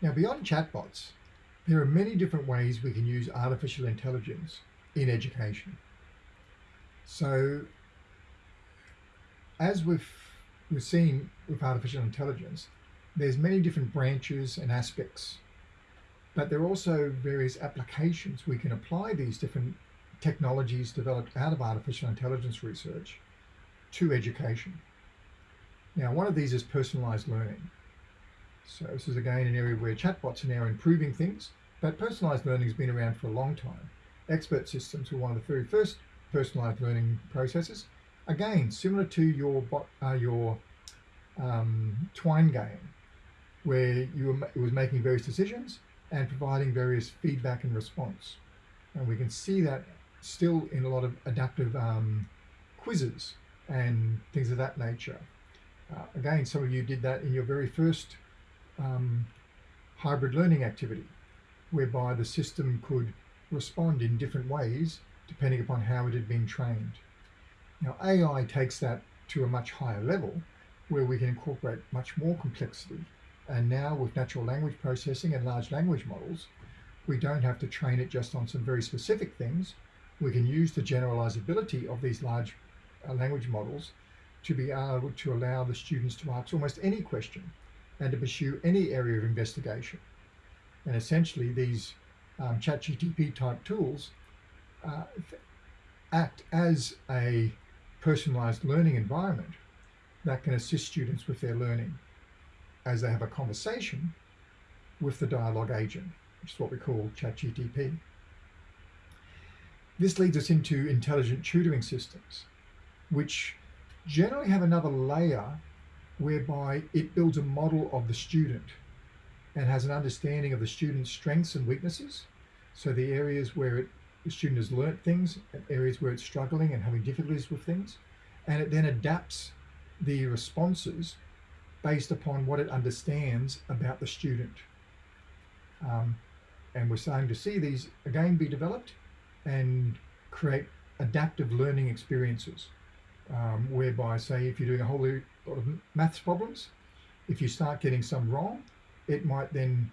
Now, beyond chatbots, there are many different ways we can use artificial intelligence in education. So, as we've, we've seen with artificial intelligence, there's many different branches and aspects, but there are also various applications we can apply these different technologies developed out of artificial intelligence research to education. Now, one of these is personalized learning. So this is again an area where chatbots are now improving things, but personalized learning has been around for a long time. Expert systems were one of the very first personalized learning processes. Again, similar to your bot, uh, your um, Twine game, where you were, it was making various decisions and providing various feedback and response. And we can see that still in a lot of adaptive um, quizzes and things of that nature. Uh, again, some of you did that in your very first um, hybrid learning activity, whereby the system could respond in different ways depending upon how it had been trained. Now, AI takes that to a much higher level where we can incorporate much more complexity. And now with natural language processing and large language models, we don't have to train it just on some very specific things. We can use the generalizability of these large uh, language models to be able to allow the students to ask almost any question and to pursue any area of investigation. And essentially these um, ChatGTP type tools uh, act as a personalized learning environment that can assist students with their learning as they have a conversation with the dialogue agent, which is what we call ChatGTP. This leads us into intelligent tutoring systems, which generally have another layer whereby it builds a model of the student and has an understanding of the student's strengths and weaknesses. So the areas where it, the student has learnt things, areas where it's struggling and having difficulties with things, and it then adapts the responses based upon what it understands about the student. Um, and we're starting to see these again be developed and create adaptive learning experiences um, whereby say if you're doing a whole of maths problems, if you start getting some wrong, it might then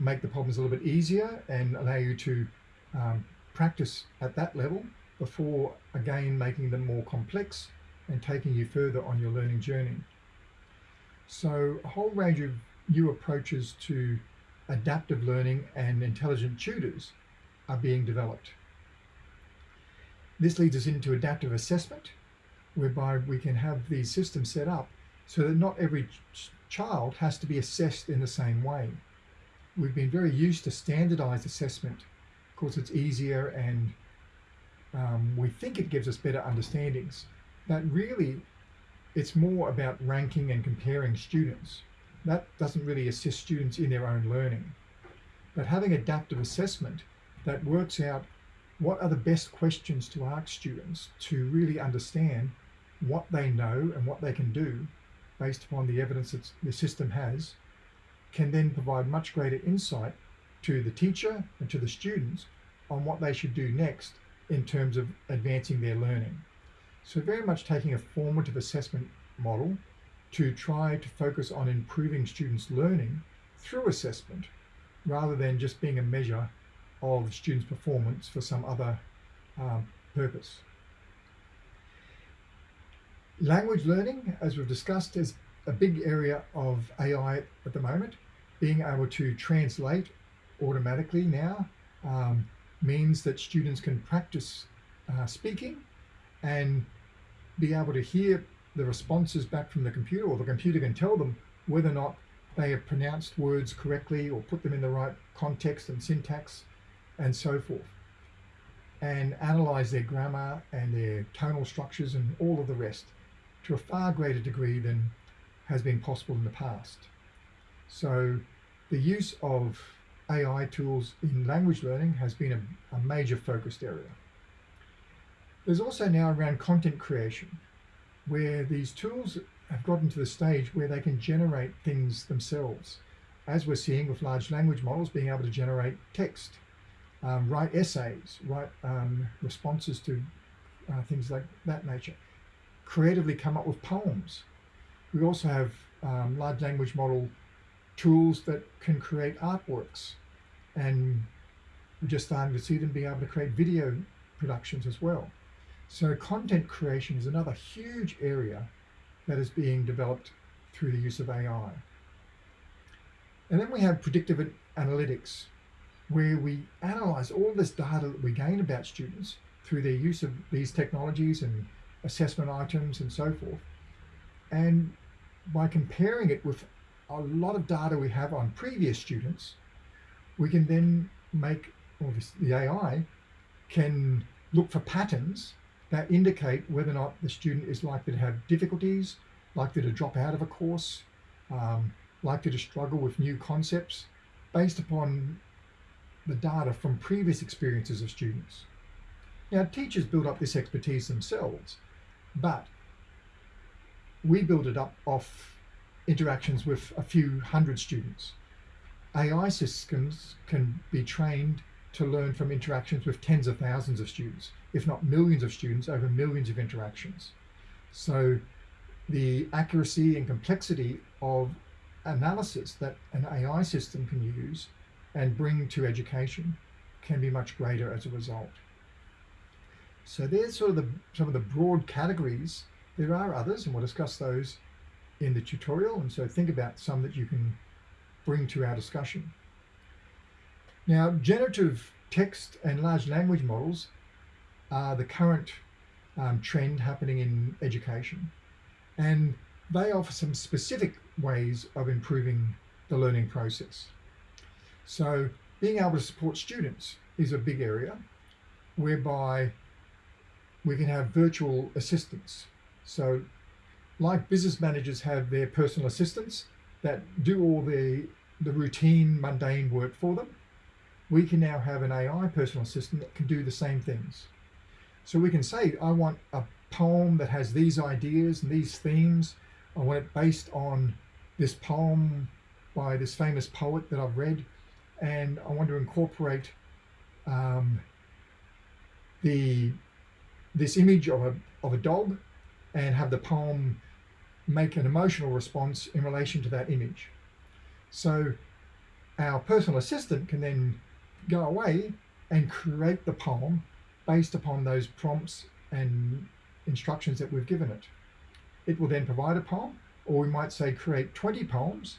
make the problems a little bit easier and allow you to um, practice at that level before again making them more complex and taking you further on your learning journey. So a whole range of new approaches to adaptive learning and intelligent tutors are being developed. This leads us into adaptive assessment, whereby we can have these systems set up so that not every ch child has to be assessed in the same way. We've been very used to standardized assessment because it's easier and um, we think it gives us better understandings. But really, it's more about ranking and comparing students. That doesn't really assist students in their own learning. But having adaptive assessment that works out what are the best questions to ask students to really understand what they know and what they can do based upon the evidence that the system has can then provide much greater insight to the teacher and to the students on what they should do next in terms of advancing their learning. So very much taking a formative assessment model to try to focus on improving students' learning through assessment rather than just being a measure of students' performance for some other um, purpose. Language learning, as we've discussed, is a big area of AI at the moment. Being able to translate automatically now um, means that students can practice uh, speaking and be able to hear the responses back from the computer or the computer can tell them whether or not they have pronounced words correctly or put them in the right context and syntax and so forth and analyze their grammar and their tonal structures and all of the rest to a far greater degree than has been possible in the past. So the use of AI tools in language learning has been a, a major focused area. There's also now around content creation, where these tools have gotten to the stage where they can generate things themselves, as we're seeing with large language models being able to generate text, um, write essays, write um, responses to uh, things like that nature creatively come up with poems. We also have um, large language model tools that can create artworks. And we're just starting to see them be able to create video productions as well. So content creation is another huge area that is being developed through the use of AI. And then we have predictive analytics, where we analyze all this data that we gain about students through their use of these technologies and assessment items and so forth. And by comparing it with a lot of data we have on previous students, we can then make, or this, the AI can look for patterns that indicate whether or not the student is likely to have difficulties, likely to drop out of a course, um, likely to struggle with new concepts based upon the data from previous experiences of students. Now, teachers build up this expertise themselves, but we build it up off interactions with a few hundred students. AI systems can be trained to learn from interactions with tens of thousands of students, if not millions of students over millions of interactions. So the accuracy and complexity of analysis that an AI system can use and bring to education can be much greater as a result. So there's sort of the, some of the broad categories. There are others, and we'll discuss those in the tutorial. And so think about some that you can bring to our discussion. Now, generative text and large language models are the current um, trend happening in education. And they offer some specific ways of improving the learning process. So being able to support students is a big area whereby we can have virtual assistants. So like business managers have their personal assistants that do all the, the routine mundane work for them, we can now have an AI personal assistant that can do the same things. So we can say, I want a poem that has these ideas and these themes. I want it based on this poem by this famous poet that I've read. And I want to incorporate um, the this image of a, of a dog and have the poem make an emotional response in relation to that image. So our personal assistant can then go away and create the poem based upon those prompts and instructions that we've given it. It will then provide a poem, or we might say create 20 poems,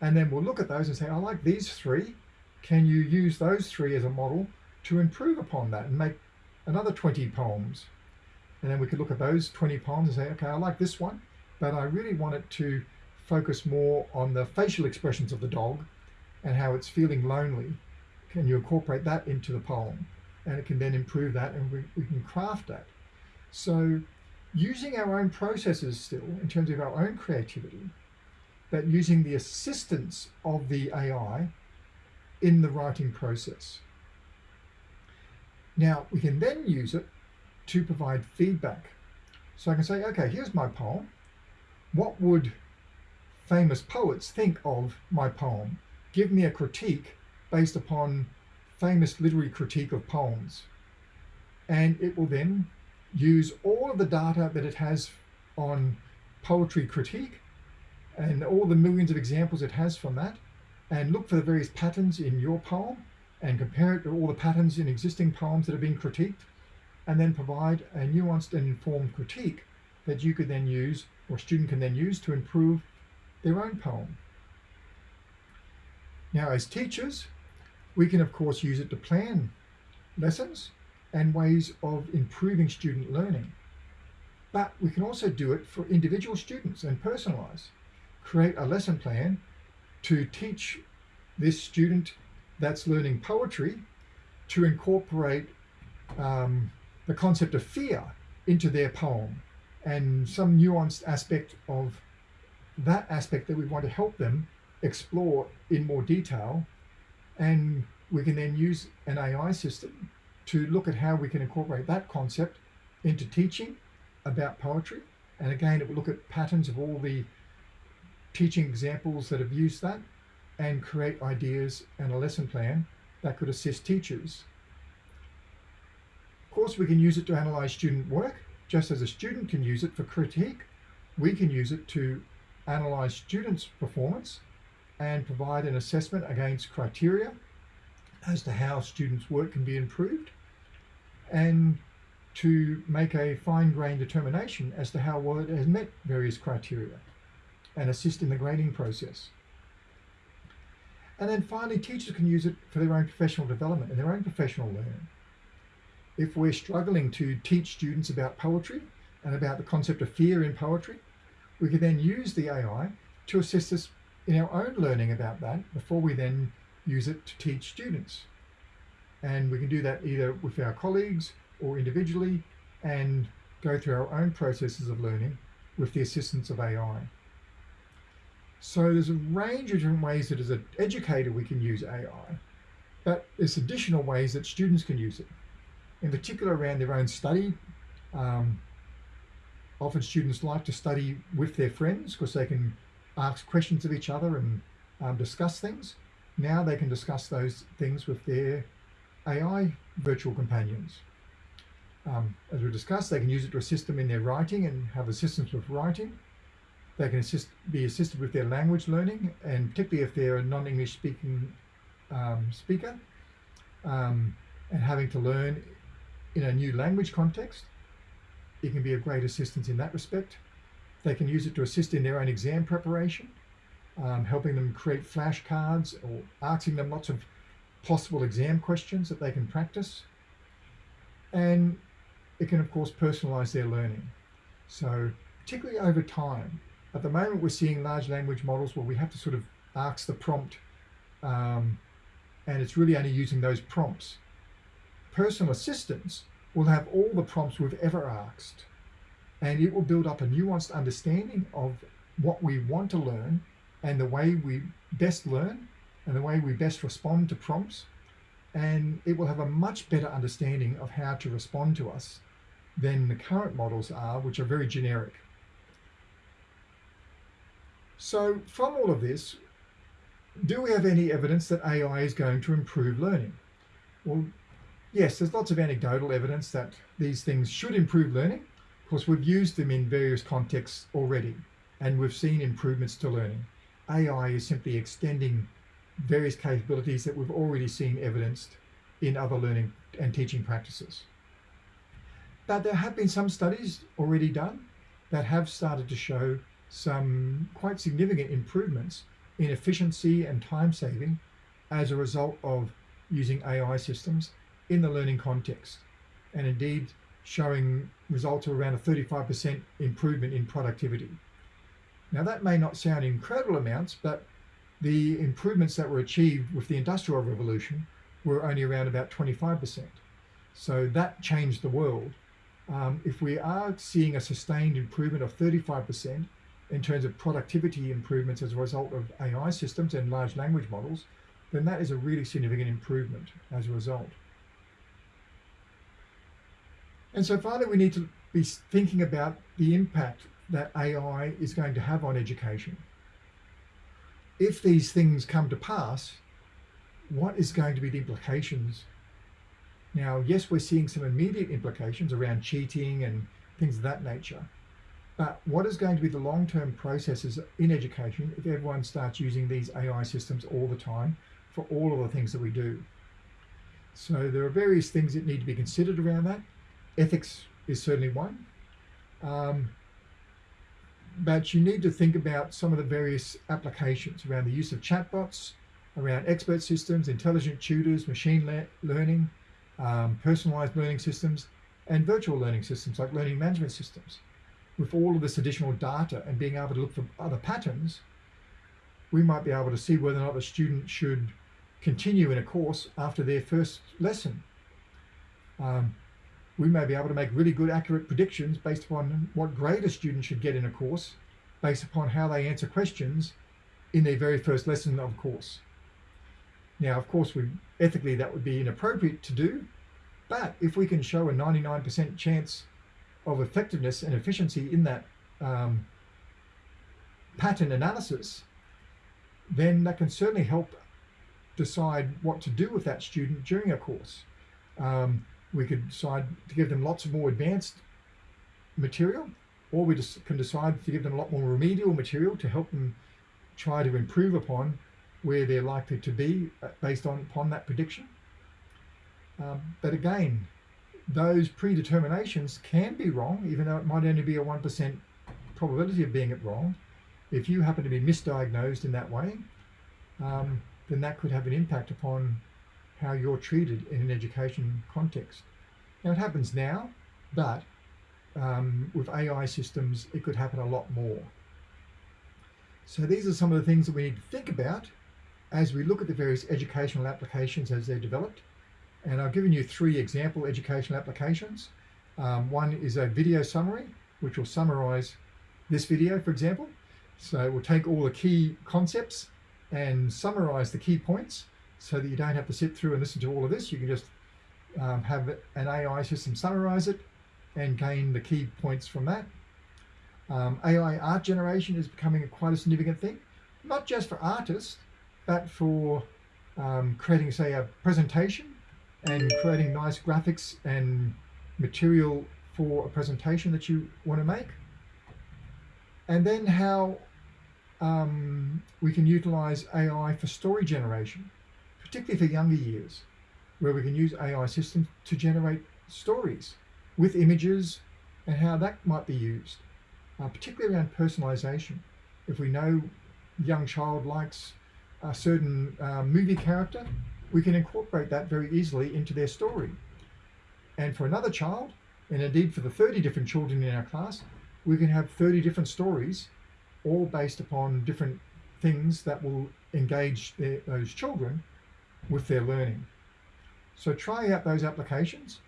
and then we'll look at those and say, I like these three. Can you use those three as a model to improve upon that and make another 20 poems? And then we could look at those 20 poems and say, okay, I like this one, but I really want it to focus more on the facial expressions of the dog and how it's feeling lonely. Can you incorporate that into the poem? And it can then improve that and we, we can craft that. So using our own processes still in terms of our own creativity, but using the assistance of the AI in the writing process. Now we can then use it to provide feedback. So I can say, okay, here's my poem. What would famous poets think of my poem? Give me a critique based upon famous literary critique of poems. And it will then use all of the data that it has on poetry critique and all the millions of examples it has from that and look for the various patterns in your poem and compare it to all the patterns in existing poems that have been critiqued and then provide a nuanced and informed critique that you could then use or a student can then use to improve their own poem. Now as teachers, we can of course use it to plan lessons and ways of improving student learning. But we can also do it for individual students and personalize. Create a lesson plan to teach this student that's learning poetry to incorporate um, the concept of fear into their poem and some nuanced aspect of that aspect that we want to help them explore in more detail. And we can then use an AI system to look at how we can incorporate that concept into teaching about poetry. And again, it will look at patterns of all the teaching examples that have used that and create ideas and a lesson plan that could assist teachers. Of course, we can use it to analyze student work, just as a student can use it for critique. We can use it to analyze students' performance and provide an assessment against criteria as to how students' work can be improved and to make a fine-grained determination as to how well it has met various criteria and assist in the grading process. And then finally, teachers can use it for their own professional development and their own professional learning. If we're struggling to teach students about poetry and about the concept of fear in poetry, we can then use the AI to assist us in our own learning about that before we then use it to teach students. And we can do that either with our colleagues or individually and go through our own processes of learning with the assistance of AI. So there's a range of different ways that as an educator we can use AI, but there's additional ways that students can use it. In particular around their own study. Um, often students like to study with their friends because they can ask questions of each other and um, discuss things. Now they can discuss those things with their AI virtual companions. Um, as we discussed, they can use it to assist them in their writing and have assistance with writing. They can assist, be assisted with their language learning, and particularly if they're a non-English speaking um, speaker, um, and having to learn in a new language context, it can be a great assistance in that respect. They can use it to assist in their own exam preparation, um, helping them create flashcards or asking them lots of possible exam questions that they can practice. And it can, of course, personalize their learning. So particularly over time, at the moment we're seeing large language models where we have to sort of ask the prompt um, and it's really only using those prompts. Personal assistants will have all the prompts we've ever asked and it will build up a nuanced understanding of what we want to learn and the way we best learn and the way we best respond to prompts and it will have a much better understanding of how to respond to us than the current models are which are very generic so from all of this do we have any evidence that AI is going to improve learning well yes there's lots of anecdotal evidence that these things should improve learning of course, we've used them in various contexts already, and we've seen improvements to learning. AI is simply extending various capabilities that we've already seen evidenced in other learning and teaching practices. But there have been some studies already done that have started to show some quite significant improvements in efficiency and time saving as a result of using AI systems in the learning context. And indeed, showing results of around a 35% improvement in productivity. Now that may not sound incredible amounts, but the improvements that were achieved with the Industrial Revolution were only around about 25%. So that changed the world. Um, if we are seeing a sustained improvement of 35% in terms of productivity improvements as a result of AI systems and large language models, then that is a really significant improvement as a result. And so finally, we need to be thinking about the impact that AI is going to have on education. If these things come to pass, what is going to be the implications? Now, yes, we're seeing some immediate implications around cheating and things of that nature. But what is going to be the long-term processes in education if everyone starts using these AI systems all the time for all of the things that we do? So there are various things that need to be considered around that ethics is certainly one. Um, but you need to think about some of the various applications around the use of chatbots, around expert systems, intelligent tutors, machine le learning, um, personalized learning systems, and virtual learning systems like learning management systems. With all of this additional data and being able to look for other patterns, we might be able to see whether or not a student should continue in a course after their first lesson. Um, we may be able to make really good accurate predictions based upon what grade a student should get in a course based upon how they answer questions in their very first lesson of course. Now, of course, we ethically that would be inappropriate to do, but if we can show a 99% chance of effectiveness and efficiency in that um, pattern analysis, then that can certainly help decide what to do with that student during a course. Um, we could decide to give them lots of more advanced material, or we just can decide to give them a lot more remedial material to help them try to improve upon where they're likely to be uh, based on upon that prediction. Um, but again, those predeterminations can be wrong, even though it might only be a 1% probability of being it wrong. If you happen to be misdiagnosed in that way, um, then that could have an impact upon how you're treated in an education context. Now it happens now, but um, with AI systems, it could happen a lot more. So these are some of the things that we need to think about as we look at the various educational applications as they're developed. And I've given you three example educational applications. Um, one is a video summary, which will summarize this video, for example. So we'll take all the key concepts and summarize the key points so that you don't have to sit through and listen to all of this. You can just um, have an AI system summarize it and gain the key points from that. Um, AI art generation is becoming a quite a significant thing, not just for artists, but for um, creating, say, a presentation and creating nice graphics and material for a presentation that you want to make. And then how um, we can utilize AI for story generation, particularly for younger years, where we can use AI systems to generate stories with images and how that might be used, uh, particularly around personalization. If we know young child likes a certain uh, movie character, we can incorporate that very easily into their story. And for another child, and indeed for the 30 different children in our class, we can have 30 different stories, all based upon different things that will engage their, those children with their learning. So try out those applications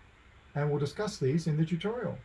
and we'll discuss these in the tutorial.